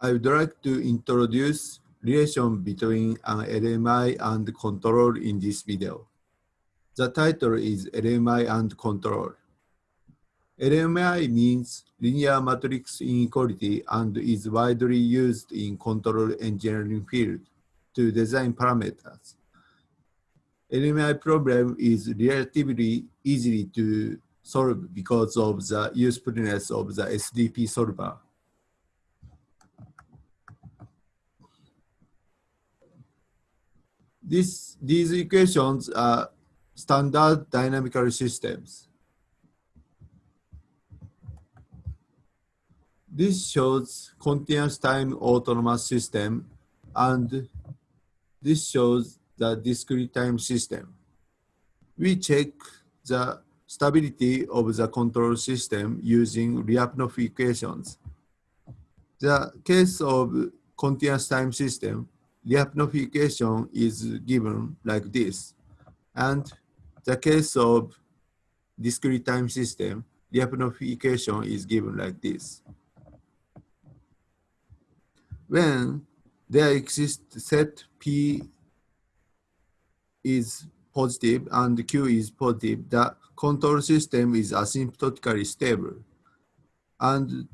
I would like to introduce relation between an LMI and control in this video. The title is LMI and control. LMI means linear matrix inequality and is widely used in control engineering field to design parameters. LMI problem is relatively easy to solve because of the usefulness of the SDP solver. This, these equations are standard dynamical systems. This shows continuous time autonomous system and this shows the discrete time system. We check the stability of the control system using Lyapunov equations. The case of continuous time system, Lyapunov equation is given like this. And the case of discrete time system, Lyapunov equation is given like this. When there exists set P is positive and Q is positive, the control system is asymptotically stable. And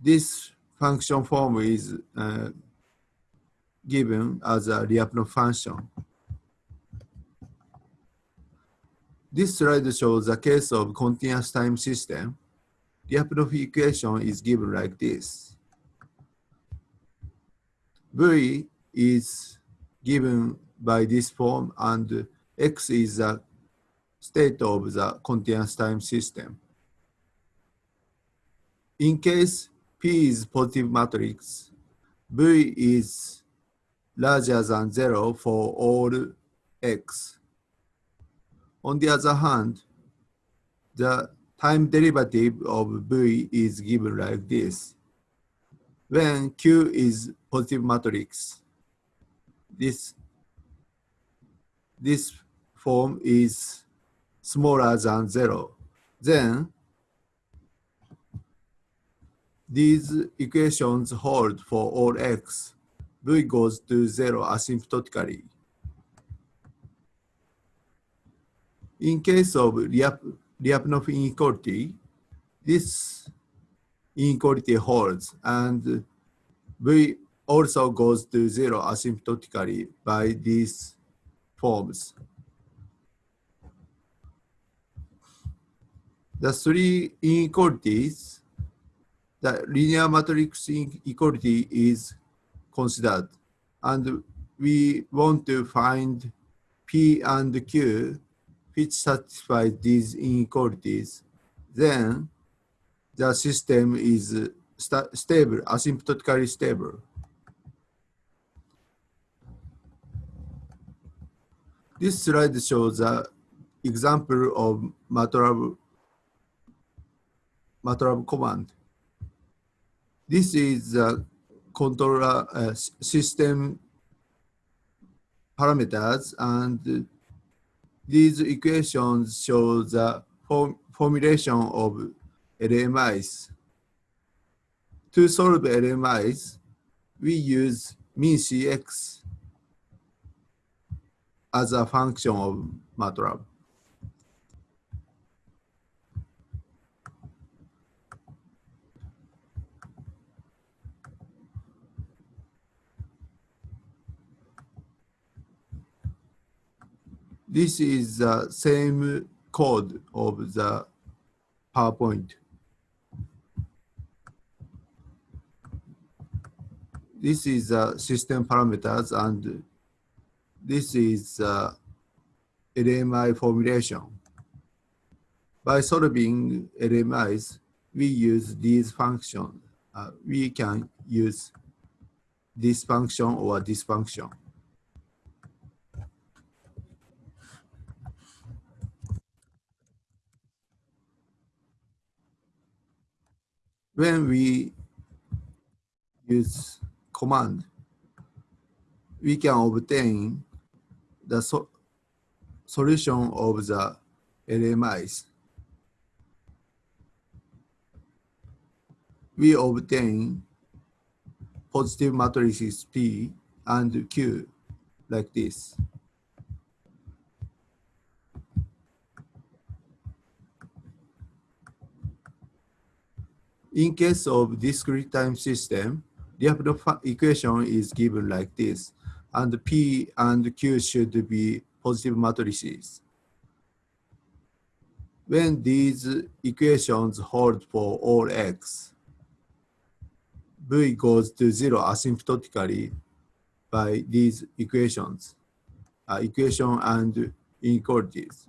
this function form is uh, given as a Lyapunov function. This slide shows a case of continuous time system. Lyapunov equation is given like this. V is given by this form and X is the state of the continuous time system. In case P is positive matrix, V is larger than zero for all x. On the other hand, the time derivative of v is given like this. When Q is positive matrix, this, this form is smaller than zero. Then these equations hold for all x V goes to zero asymptotically. In case of Lyapunov inequality, this inequality holds and V also goes to zero asymptotically by these forms. The three inequalities, the linear matrix inequality is considered. And we want to find P and Q which satisfy these inequalities. Then the system is sta stable, asymptotically stable. This slide shows an example of MATLAB, MATLAB command. This is a controller uh, system parameters and these equations show the form formulation of LMIs. To solve LMIs, we use MinCX as a function of MATLAB. This is the same code of the PowerPoint. This is uh, system parameters and this is uh, LMI formulation. By solving LMIs, we use these functions. Uh, we can use this function or this function. When we use command, we can obtain the so solution of the LMIs. We obtain positive matrices P and Q like this. In case of discrete time system, the equation is given like this, and P and Q should be positive matrices. When these equations hold for all x, V goes to zero asymptotically by these equations, uh, equation and inequalities.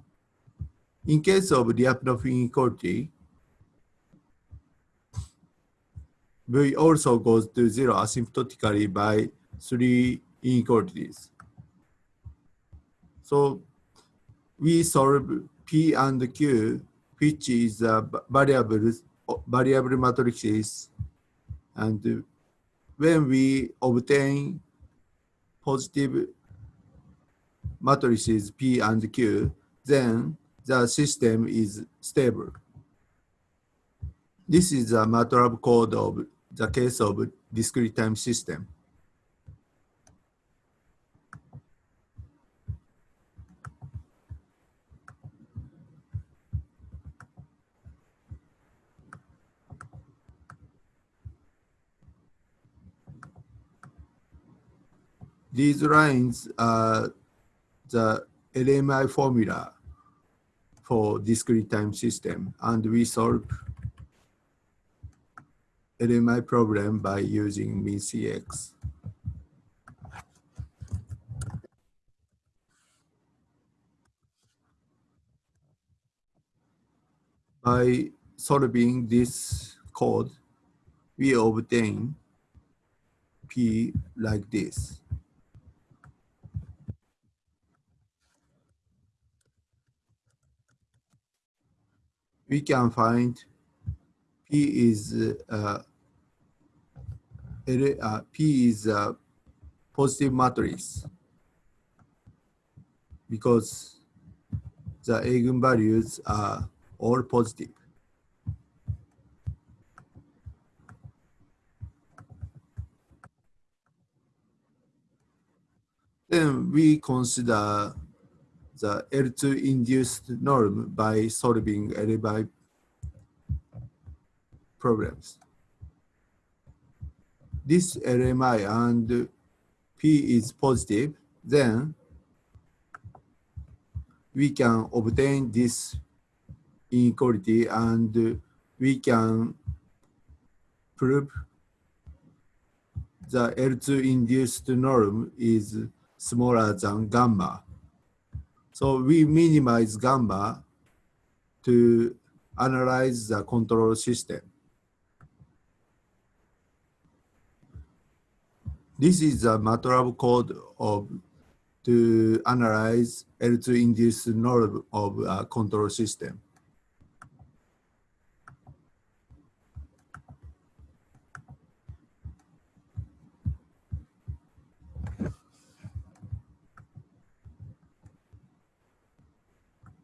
In case of Lyapunov inequality, V also goes to zero asymptotically by three inequalities. So we solve P and Q, which is a variable, variable matrices. And when we obtain positive matrices P and Q, then the system is stable. This is a MATLAB code of the case of discrete time system. These lines are the LMI formula for discrete time system, and we solve LMI problem by using MinCX. By solving this code, we obtain P like this. We can find P is uh, uh, P is a positive matrix because the eigenvalues are all positive. Then we consider the L2 induced norm by solving LMI problems this LMI and P is positive, then we can obtain this inequality and we can prove the L2 induced norm is smaller than gamma. So we minimize gamma to analyze the control system. This is a MATLAB code of to analyze L2 induced norm of a control system.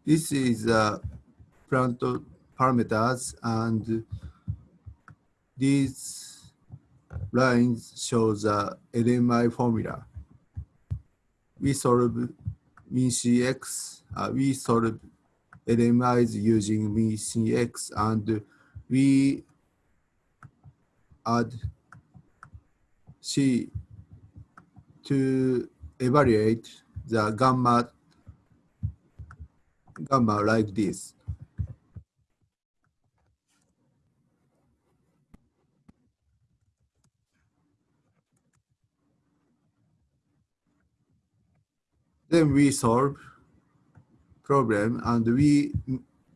This is uh, plant parameters and these lines show the LMI formula. We solve MinCX, uh, we solve LMIs using MinCX and we add C to evaluate the gamma gamma like this. Then we solve problem and we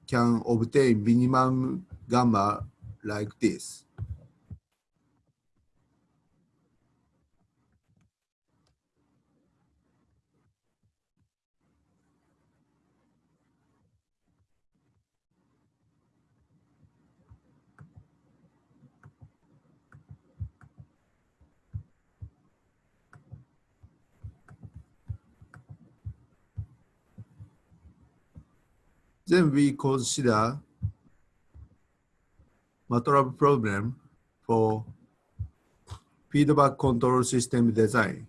can obtain minimum gamma like this. Then we consider MATLAB problem for feedback control system design.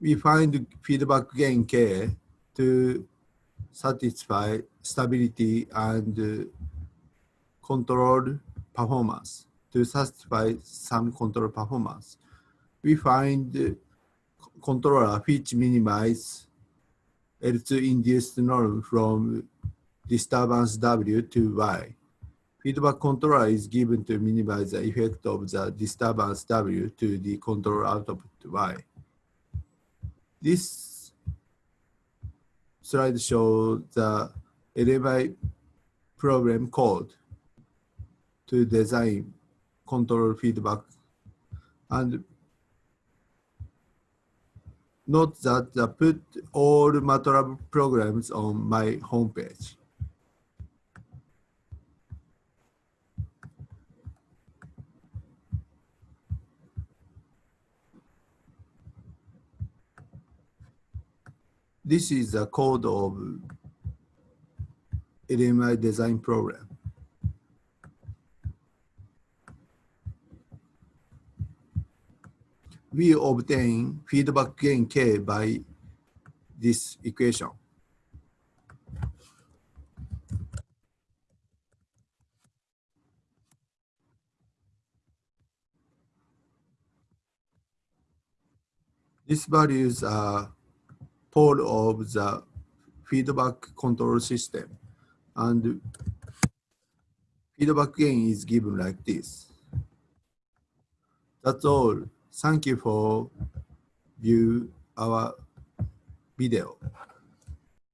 We find feedback gain K to satisfy stability and uh, control performance to satisfy some control performance. We find uh, controller which minimize L2 induced norm from disturbance W to Y. Feedback controller is given to minimize the effect of the disturbance W to the control output Y. This slide shows the LMI program code to design control feedback and note that I put all MATLAB programs on my homepage. This is the code of LMI design program. We obtain feedback gain K by this equation. These values are part of the feedback control system and feedback gain is given like this. That's all. Thank you for view our video.